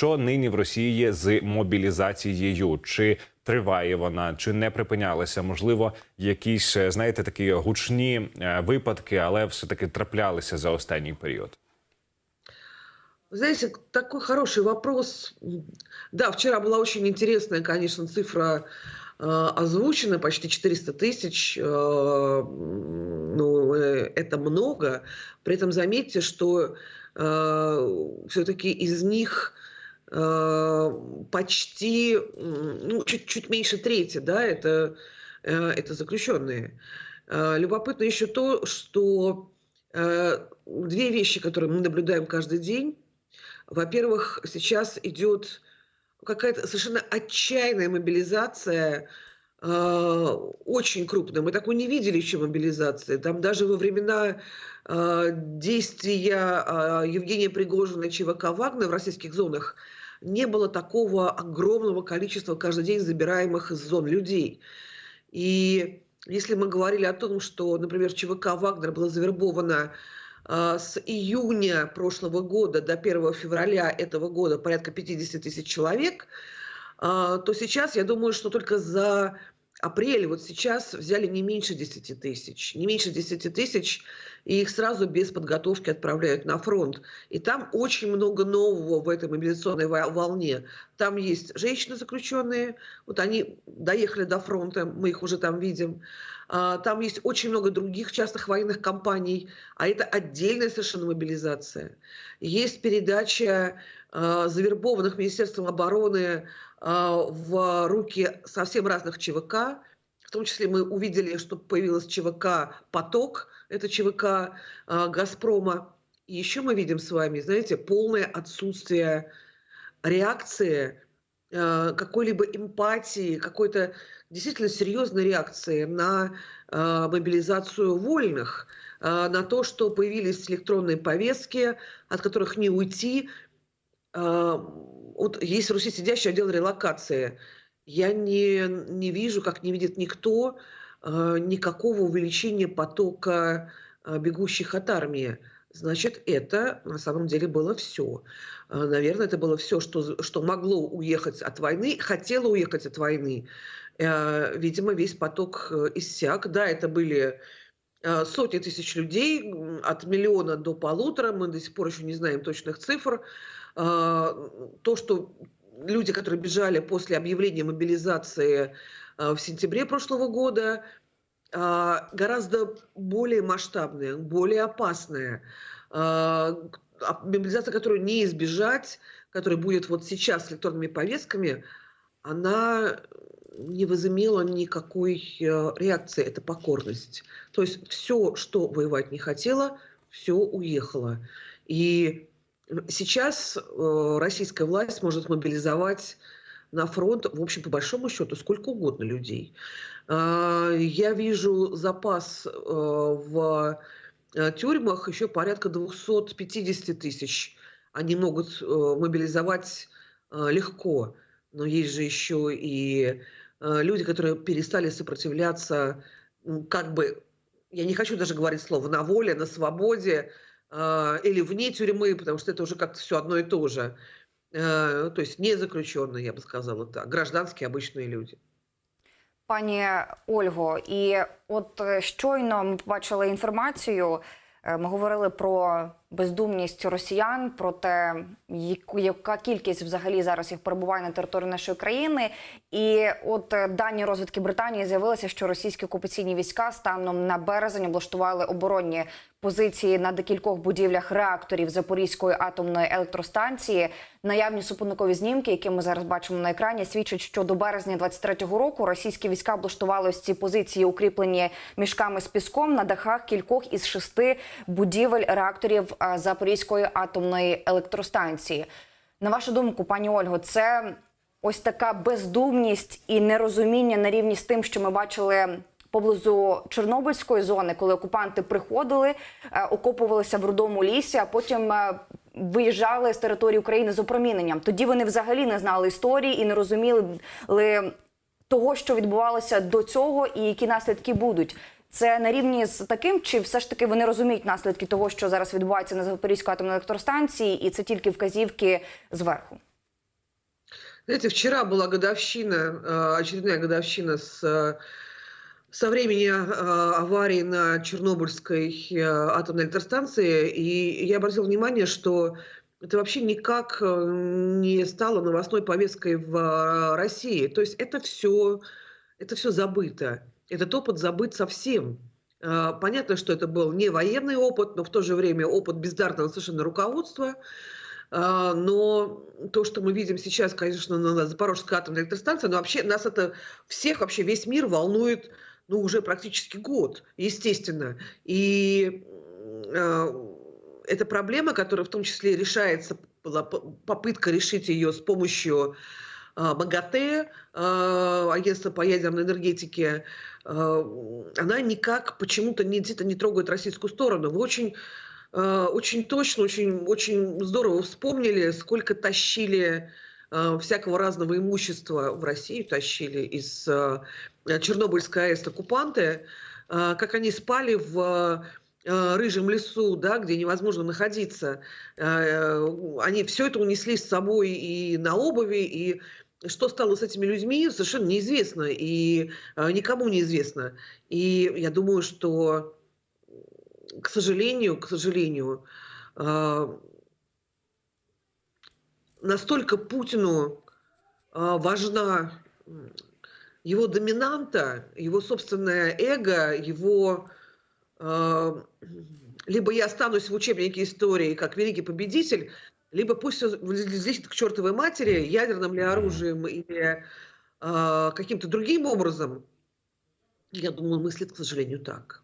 Що нині в Росії є з мобілізацією? Чи триває вона, чи не припинялася? Можливо, якісь е, знаєте такі гучні е, випадки, але все таки траплялися за останній період. Вы Знаете, такой хороший вопрос. Да, вчера была очень интересная, конечно, цифра э, озвучена, почти 400 тысяч. э, м, Ну, э, это много. При этом заметьте, что все-таки из них э, почти, м, ну, чуть-чуть меньше трети, да, это, э, это заключенные. Э, Любопытно еще то, что э, две вещи, которые мы наблюдаем каждый день. Во-первых, сейчас идет какая-то совершенно отчаянная мобилизация, э, очень крупная. Мы такой не видели еще мобилизации. Там даже во времена э, действия э, Евгения Пригожина и ЧВК «Вагнер» в российских зонах не было такого огромного количества каждый день забираемых из зон людей. И если мы говорили о том, что, например, ЧВК «Вагнер» было завербовано а, с июня прошлого года до 1 февраля этого года порядка 50 тысяч человек, а, то сейчас, я думаю, что только за апрель, вот сейчас взяли не меньше 10 тысяч. Не меньше 10 тысяч, и их сразу без подготовки отправляют на фронт. И там очень много нового в этой мобилизационной во- волне. Там есть женщины заключенные, вот они доехали до фронта, мы их уже там видим. А, Там есть очень много других частных военных компаний, а это отдельная совершенно мобилизация. Есть передача а, завербованных Министерством обороны в руки совсем разных ЧВК. В том числе мы увидели, что появилась ЧВК «Поток», это ЧВК а, «Газпрома». И еще мы видим с вами, знаете, полное отсутствие реакции, э, какой-либо эмпатии, какой-то действительно серьезной реакции на мобилизацию вольных, на то, что появились электронные повестки, от которых не уйти. Э, Вот есть в Руси сидящий отдел релокации. Я не, не вижу, как не видит никто, э, никакого увеличения потока э, бегущих от армии. Значит, это на самом деле было все. Наверное, это было все, что, что могло уехать от войны, хотело уехать от войны. Видимо, весь поток э, иссяк. Да, это были сотни тысяч людей, от миллиона до полутора. Мы до сих пор еще не знаем точных цифр. А, То, что люди, которые бежали после объявления мобилизации э, в сентябре прошлого года, а, гораздо более масштабные, более опасные. А Мобилизация, которую не избежать, которая будет вот сейчас с электронными повестками, она не возымела никакой э, реакции, это покорность. То есть все, что воевать не хотела, все уехало. И сейчас э, российская власть может мобилизовать на фронт, в общем, по большому счету, сколько угодно людей. А, Я вижу запас э, в тюрьмах еще порядка 250 тысяч. Они могут мобилизовать легко. Но есть же еще и люди, которые перестали сопротивляться, м, как бы, я не хочу даже говорить слово на воле, на свободе э, или вне тюрьмы, потому что это уже как-то все одно и то же. Э, То есть не заключенные, я бы сказала так, гражданские обычные люди. Пані Ольго, і от е, щойно ми побачили інформацію. е, Ми говорили про бездумність росіян, про те, яка кількість взагалі зараз їх перебуває на території нашої країни. І от е, дані розвідки Британії з'явилося, що російські окупаційні війська станом на березень облаштували оборонні позиції на декількох будівлях реакторів Запорізької атомної електростанції. Наявні супутникові знімки, які ми зараз бачимо на екрані, свідчать, що до березня 23-го року російські війська облаштували ось ці позиції, укріплені мішками з піском на дахах кількох із шести будівель реакторів Запорізької атомної електростанції. На вашу думку, пані Ольго, це ось така бездумність і нерозуміння на рівні з тим, що ми бачили поблизу Чорнобильської зони, коли окупанти приходили, е, окопувалися в рудому лісі, а потім е, виїжджали з території України з опроміненням. Тоді вони взагалі не знали історії і не розуміли того, що відбувалося до цього, і які наслідки будуть. Це на рівні з таким, чи все ж таки вони розуміють наслідки того, що зараз відбувається на Запорізькій атомній електростанції, і це тільки вказівки зверху? Знаете, вчера была годовщина, э, очередная годовщина с, э, со времени э, аварии на Чернобыльской э, атомной электростанции, и я обратила внимание, что это вообще никак э, не стало новостной повесткой в э, России. То есть это все, это все забыто. Этот опыт забыт совсем. Э, Понятно, что это был не военный опыт, но в то же время опыт бездарного совершенно руководства. А, Но то, что мы видим сейчас, конечно, на Запорожской атомной электростанции, но вообще нас это всех, вообще весь мир волнует ну, уже практически год, естественно. И э, это проблема, которая в том числе решается, была попытка решить ее с помощью МАГАТЭ, а, агентства по ядерной энергетике, а, она никак почему-то не, где-то не трогает российскую сторону. Вы очень, а, очень точно, очень, очень здорово вспомнили, сколько тащили а, всякого разного имущества в Россию, тащили из а, Чернобыльской АЭС оккупанты, а, как они спали в рыжем лесу, да, где невозможно находиться. Э, Они все это унесли с собой и на обуви, и что стало с этими людьми, совершенно неизвестно, и э, никому неизвестно. И я думаю, что, к сожалению, к сожалению, э, настолько Путину э, важна его доминанта, его собственное эго, его либо я останусь в учебнике истории как великий победитель, либо пусть все к чертовой матери ядерным ли оружием или э, каким-то другим образом. Я думаю, мыслит, к сожалению, так.